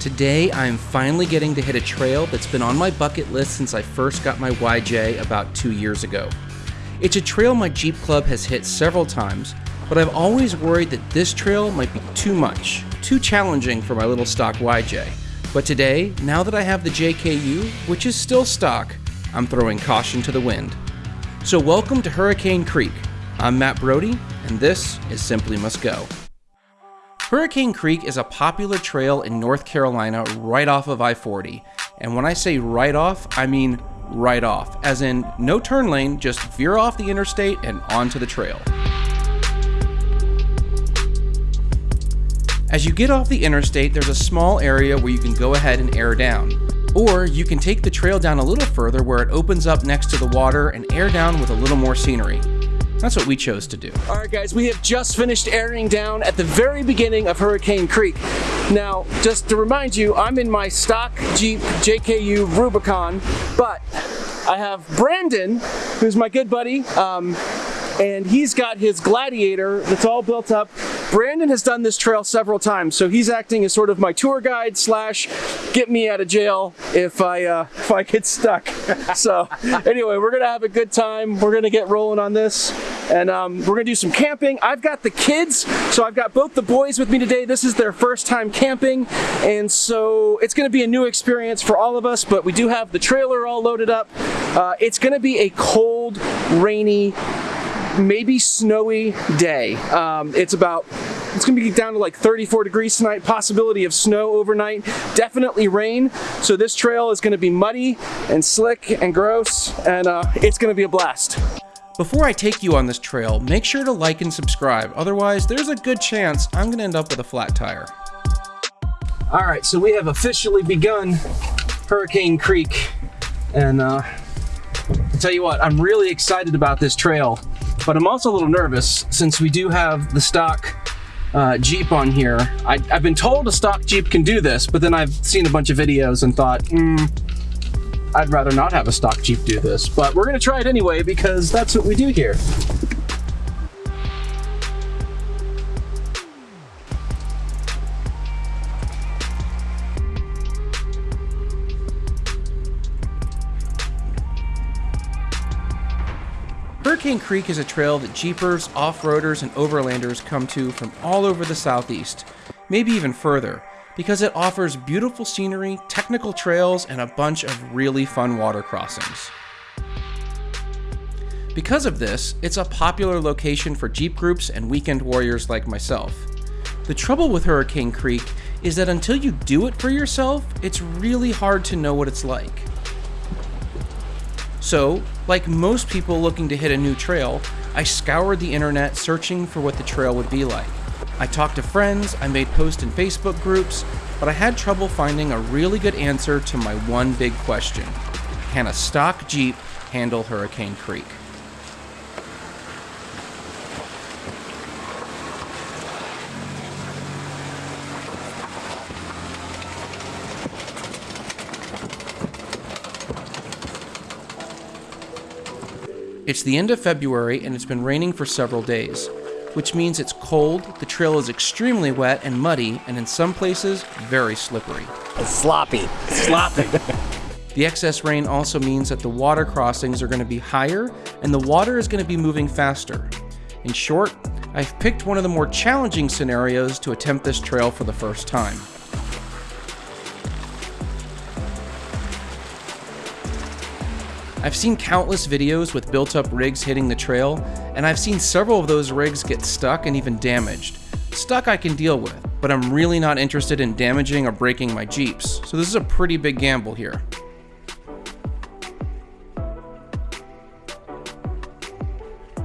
Today, I am finally getting to hit a trail that's been on my bucket list since I first got my YJ about two years ago. It's a trail my Jeep Club has hit several times, but I've always worried that this trail might be too much, too challenging for my little stock YJ. But today, now that I have the JKU, which is still stock, I'm throwing caution to the wind. So, welcome to Hurricane Creek. I'm Matt Brody, and this is Simply Must Go. Hurricane Creek is a popular trail in North Carolina right off of I 40. And when I say right off, I mean right off, as in no turn lane, just veer off the interstate and onto the trail. As you get off the interstate, there's a small area where you can go ahead and air down. Or you can take the trail down a little further where it opens up next to the water and air down with a little more scenery. That's what we chose to do. All right, guys, we have just finished airing down at the very beginning of Hurricane Creek. Now, just to remind you, I'm in my stock Jeep JKU Rubicon, but I have Brandon, who's my good buddy, um, and he's got his Gladiator that's all built up. Brandon has done this trail several times, so he's acting as sort of my tour guide slash get me out of jail if I uh, if I get stuck. so anyway, we're gonna have a good time. We're gonna get rolling on this, and um, we're gonna do some camping. I've got the kids, so I've got both the boys with me today. This is their first time camping, and so it's gonna be a new experience for all of us. But we do have the trailer all loaded up. Uh, it's gonna be a cold, rainy maybe snowy day. Um, it's about it's gonna be down to like 34 degrees tonight, possibility of snow overnight, definitely rain. So this trail is gonna be muddy and slick and gross, and uh, it's gonna be a blast. Before I take you on this trail, make sure to like and subscribe, otherwise there's a good chance I'm gonna end up with a flat tire. All right, so we have officially begun Hurricane Creek, and uh, I'll tell you what, I'm really excited about this trail but I'm also a little nervous since we do have the stock uh, Jeep on here. I, have been told a stock Jeep can do this, but then I've seen a bunch of videos and thought, hmm, I'd rather not have a stock Jeep do this. But we're gonna try it anyway because that's what we do here. Hurricane Creek is a trail that Jeepers, off-roaders, and overlanders come to from all over the southeast, maybe even further, because it offers beautiful scenery, technical trails, and a bunch of really fun water crossings. Because of this, it's a popular location for Jeep groups and weekend warriors like myself. The trouble with Hurricane Creek is that until you do it for yourself, it's really hard to know what it's like. So, like most people looking to hit a new trail, I scoured the internet searching for what the trail would be like. I talked to friends, I made posts in Facebook groups, but I had trouble finding a really good answer to my one big question Can a stock Jeep handle Hurricane Creek? It's the end of February and it's been raining for several days, which means it's cold, the trail is extremely wet and muddy, and in some places, very slippery. It's sloppy. Sloppy. the excess rain also means that the water crossings are going to be higher and the water is going to be moving faster. In short, I've picked one of the more challenging scenarios to attempt this trail for the first time. I've seen countless videos with built up rigs hitting the trail, and I've seen several of those rigs get stuck and even damaged. Stuck I can deal with, but I'm really not interested in damaging or breaking my Jeeps, so this is a pretty big gamble here.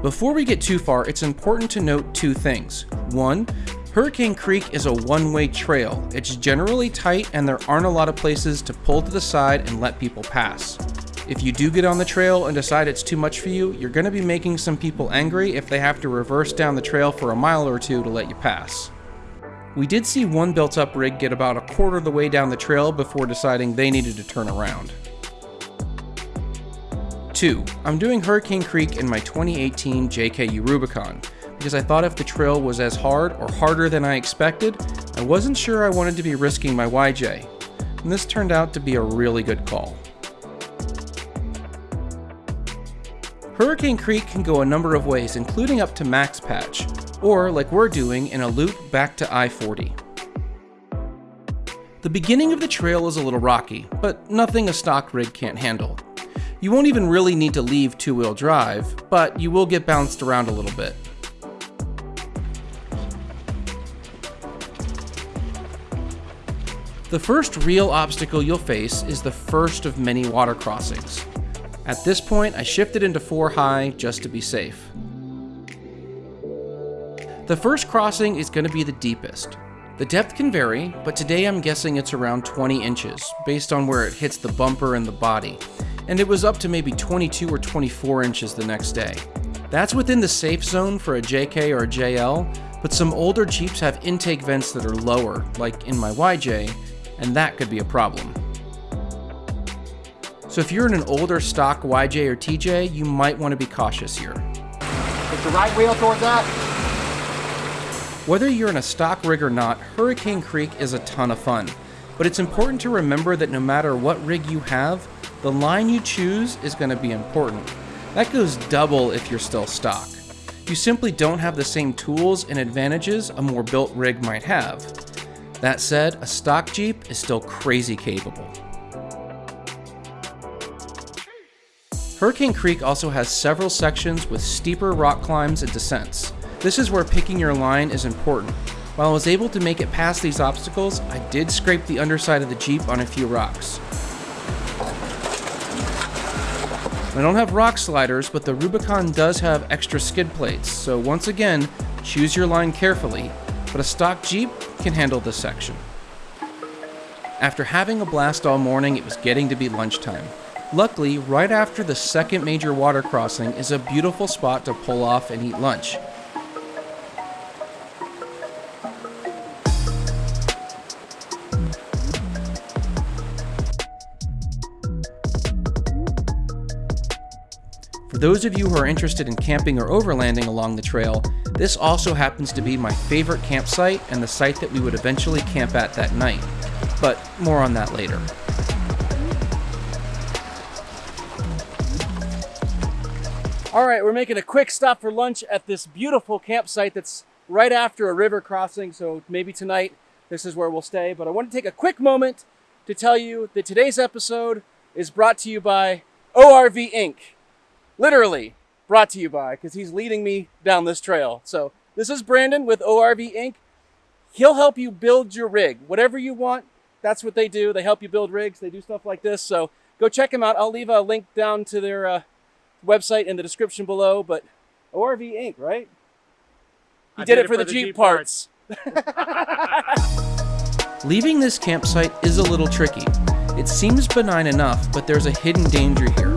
Before we get too far, it's important to note two things. One, Hurricane Creek is a one-way trail. It's generally tight and there aren't a lot of places to pull to the side and let people pass. If you do get on the trail and decide it's too much for you, you're going to be making some people angry if they have to reverse down the trail for a mile or two to let you pass. We did see one built up rig get about a quarter of the way down the trail before deciding they needed to turn around. 2. I'm doing Hurricane Creek in my 2018 JKU Rubicon, because I thought if the trail was as hard or harder than I expected, I wasn't sure I wanted to be risking my YJ, and this turned out to be a really good call. Hurricane Creek can go a number of ways, including up to max patch, or like we're doing in a loop back to I-40. The beginning of the trail is a little rocky, but nothing a stock rig can't handle. You won't even really need to leave two-wheel drive, but you will get bounced around a little bit. The first real obstacle you'll face is the first of many water crossings. At this point, I shifted into 4 high just to be safe. The first crossing is going to be the deepest. The depth can vary, but today I'm guessing it's around 20 inches, based on where it hits the bumper and the body, and it was up to maybe 22 or 24 inches the next day. That's within the safe zone for a JK or a JL, but some older Jeeps have intake vents that are lower, like in my YJ, and that could be a problem. So if you're in an older stock YJ or TJ, you might want to be cautious here. Put the right wheel towards that. Whether you're in a stock rig or not, Hurricane Creek is a ton of fun. But it's important to remember that no matter what rig you have, the line you choose is going to be important. That goes double if you're still stock. You simply don't have the same tools and advantages a more built rig might have. That said, a stock Jeep is still crazy capable. Hurricane Creek also has several sections with steeper rock climbs and descents. This is where picking your line is important. While I was able to make it past these obstacles, I did scrape the underside of the Jeep on a few rocks. I don't have rock sliders, but the Rubicon does have extra skid plates, so once again, choose your line carefully, but a stock Jeep can handle this section. After having a blast all morning, it was getting to be lunchtime. Luckily, right after the second major water crossing is a beautiful spot to pull off and eat lunch. For those of you who are interested in camping or overlanding along the trail, this also happens to be my favorite campsite and the site that we would eventually camp at that night. But more on that later. All right, we're making a quick stop for lunch at this beautiful campsite that's right after a river crossing. So maybe tonight this is where we'll stay. But I want to take a quick moment to tell you that today's episode is brought to you by ORV Inc. Literally brought to you by because he's leading me down this trail. So this is Brandon with ORV Inc. He'll help you build your rig, whatever you want. That's what they do. They help you build rigs. They do stuff like this. So go check them out. I'll leave a link down to their uh, website in the description below, but ORV Inc., right? He I did, it for, the, Jeep, parts. Leaving this campsite is a little tricky. It seems benign enough, but there's a hidden danger here.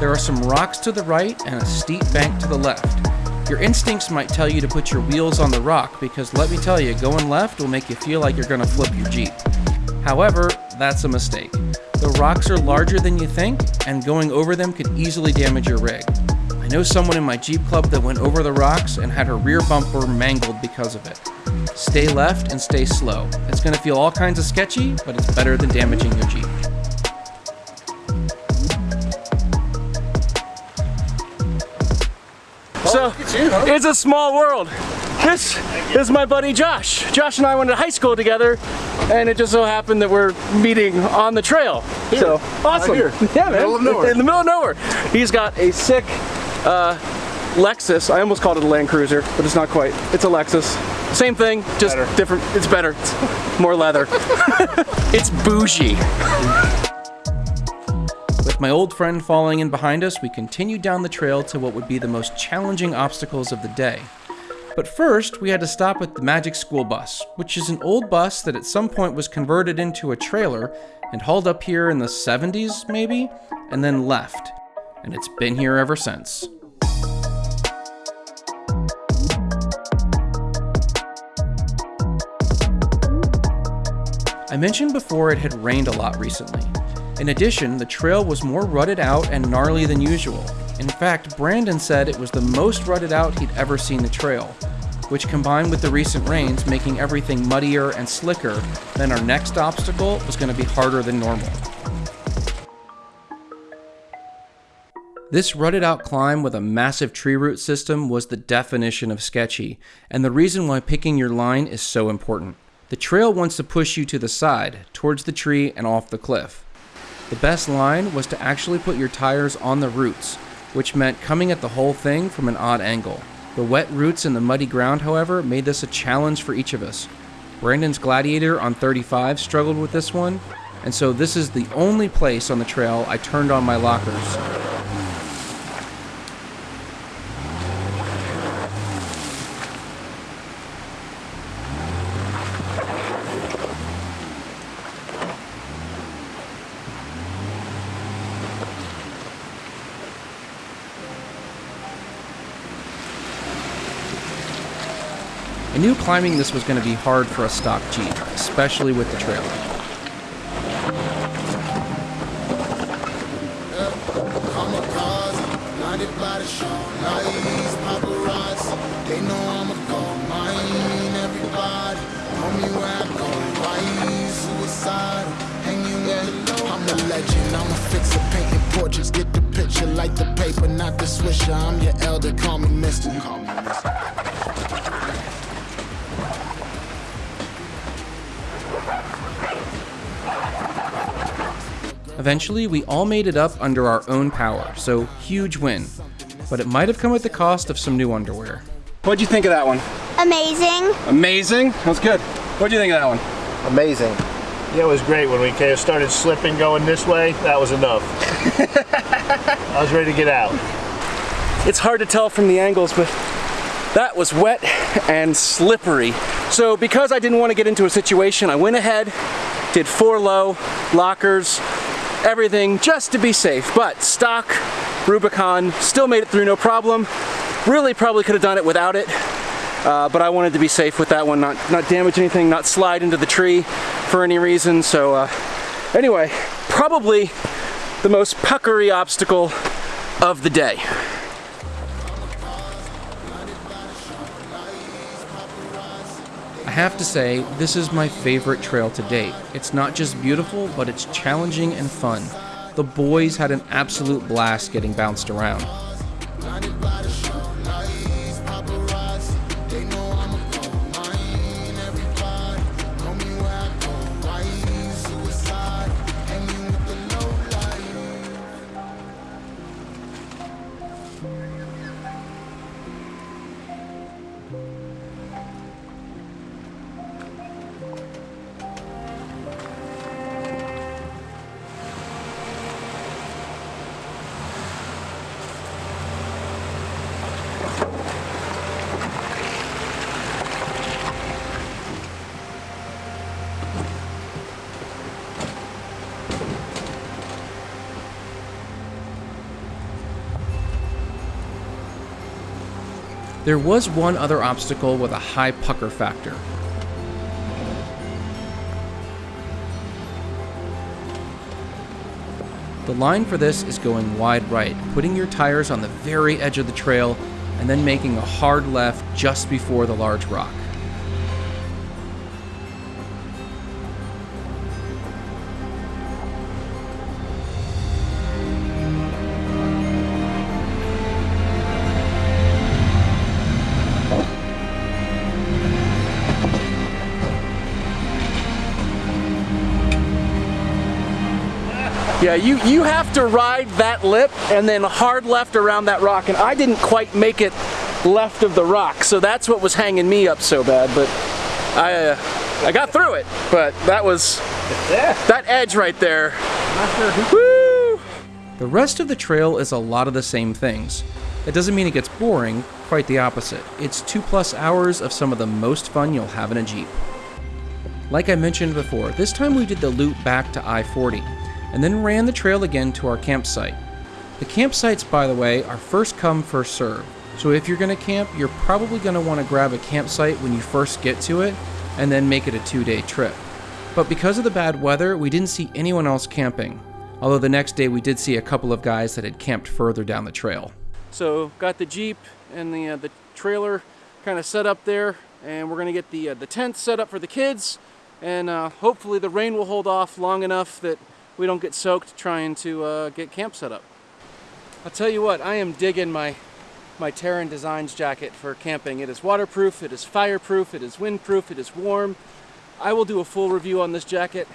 There are some rocks to the right and a steep bank to the left. Your instincts might tell you to put your wheels on the rock because let me tell you, going left will make you feel like you're going to flip your Jeep. However, that's a mistake. The rocks are larger than you think, and going over them could easily damage your rig. I know someone in my Jeep club that went over the rocks and had her rear bumper mangled because of it. Stay left and stay slow. It's going to feel all kinds of sketchy, but it's better than damaging your Jeep. So it's a small world. This is my buddy Josh. Josh and I went to high school together, and it just so happened that we're meeting on the trail. So awesome. here. Yeah, man. Middle of nowhere. In the middle of nowhere. He's got a sick uh, Lexus. I almost called it a Land Cruiser, but it's not quite. It's a Lexus. Same thing, just Better. different. It's better. It's more leather. it's bougie. With my old friend following in behind us, we continued down the trail to what would be the most challenging obstacles of the day. But first, we had to stop at the Magic School Bus, which is an old bus that at some point was converted into a trailer and hauled up here in the 70s, maybe, and then left. And it's been here ever since. I mentioned before it had rained a lot recently. In addition, the trail was more rutted out and gnarly than usual. In fact, Brandon said it was the most rutted out he'd ever seen the trail. which combined with the recent rains making everything muddier and slicker, then our next obstacle was going to be harder than normal. This rutted out climb with a massive tree root system was the definition of sketchy, and the reason why picking your line is so important. The trail wants to push you to the side, towards the tree and off the cliff. The best line was to actually put your tires on the roots, which meant coming at the whole thing from an odd angle. The wet roots and the muddy ground, however, made this a challenge for each of us. Brandon's Gladiator on 35 struggled with this one, and so this is the only place on the trail I turned on my lockers. I knew climbing this was going to be hard for a stock Jeep, especially with the trailer. Get the picture, like the paper, not the swisher. I'm your elder. Call me Mister. Call me Mister. Eventually, we all made it up under our own power, so huge win. But it might have come at the cost of some new underwear. What'd you think of that one? Amazing. Amazing? That was good. What'd you think of that one? Amazing. Yeah, it was great when we kind of started slipping going this way. That was enough. I was ready to get out. It's hard to tell from the angles, but that was wet and slippery. So because I didn't want to get into a situation, I went ahead, did four low, lockers, everything just to be safe. But stock, Rubicon, still made it through no problem. Really probably could have done it without it. Uh, but I wanted to be safe with that one, not, not damage anything, not slide into the tree for any reason. So uh, anyway, probably the most puckery obstacle of the day. Have to say, this is my favorite trail to date. It's not just beautiful, but it's challenging and fun. The boys had an absolute blast getting bounced around. There was one other obstacle with a high pucker factor. The line for this is going wide right, putting your tires on the very edge of the trail, and then making a hard left just before the large rock. Yeah, you, you have to ride that lip and then hard left around that rock, and I didn't quite make it left of the rock, so that's what was hanging me up so bad, but I, uh, I got through it, but that was, that edge right there, woo! The rest of the trail is a lot of the same things. That doesn't mean it gets boring, quite the opposite. It's two plus hours of some of the most fun you'll have in a Jeep. Like I mentioned before, this time we did the loop back to I 40 and then ran the trail again to our campsite. The campsites, by the way, are first come, first serve. So if you're going to camp, you're probably going to want to grab a campsite when you first get to it and then make it a two day trip. But because of the bad weather, we didn't see anyone else camping. Although the next day we did see a couple of guys that had camped further down the trail. So got the Jeep and the, uh, the trailer kind of set up there, and we're gonna get the uh, the tent set up for the kids, and uh, hopefully the rain will hold off long enough that we don't get soaked trying to uh, get camp set up. I'll tell you what, I am digging my my Terran Designs jacket for camping. It is waterproof, it is fireproof, it is windproof, it is warm. I will do a full review on this jacket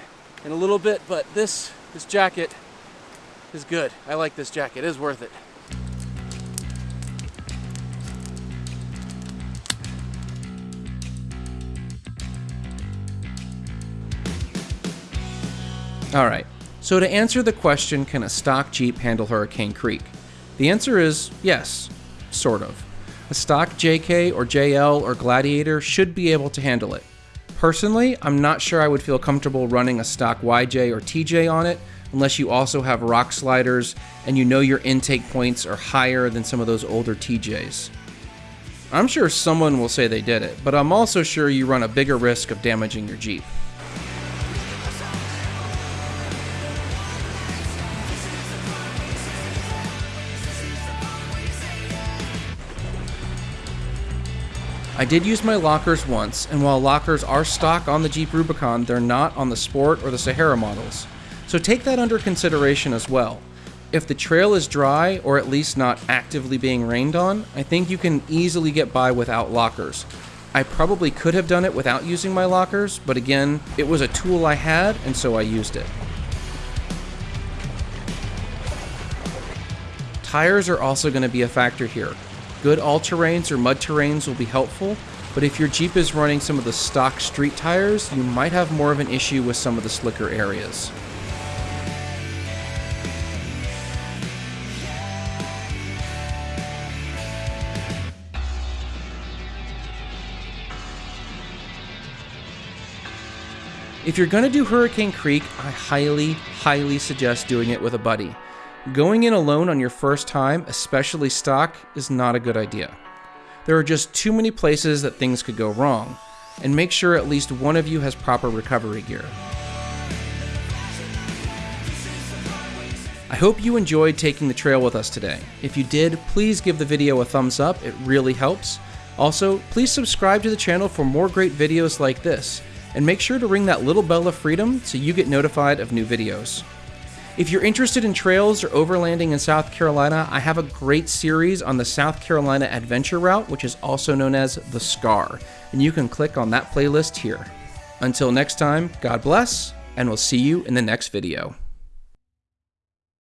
in a little bit, but this this jacket is good. I like this jacket. It is worth it. All right, so to answer the question, can a stock Jeep handle Hurricane Creek? The answer is yes, sort of. A stock JK or JL or Gladiator should be able to handle it. Personally, I'm not sure I would feel comfortable running a stock YJ or TJ on it unless you also have rock sliders and you know your intake points are higher than some of those older TJs. I'm sure someone will say they did it, but I'm also sure you run a bigger risk of damaging your Jeep. I did use my lockers once, and while lockers are stock on the Jeep Rubicon, they're not on the Sport or the Sahara models. So take that under consideration as well. If the trail is dry, or at least not actively being rained on, I think you can easily get by without lockers. I probably could have done it without using my lockers, but again, it was a tool I had, and so I used it. Tires are also going to be a factor here. Good all-terrains or mud terrains will be helpful, but if your Jeep is running some of the stock street tires, you might have more of an issue with some of the slicker areas. If you're going to do Hurricane Creek, I highly, highly suggest doing it with a buddy. Going in alone on your first time, especially stock, is not a good idea. There are just too many places that things could go wrong, and make sure at least one of you has proper recovery gear. I hope you enjoyed taking the trail with us today. If you did, please give the video a thumbs up, it really helps. Also, please subscribe to the channel for more great videos like this, and make sure to ring that little bell of freedom so you get notified of new videos. If you're interested in trails or overlanding in South Carolina, I have a great series on the South Carolina Adventure Route, which is also known as the SCAR, and you can click on that playlist here. Until next time, God bless, and we'll see you in the next video.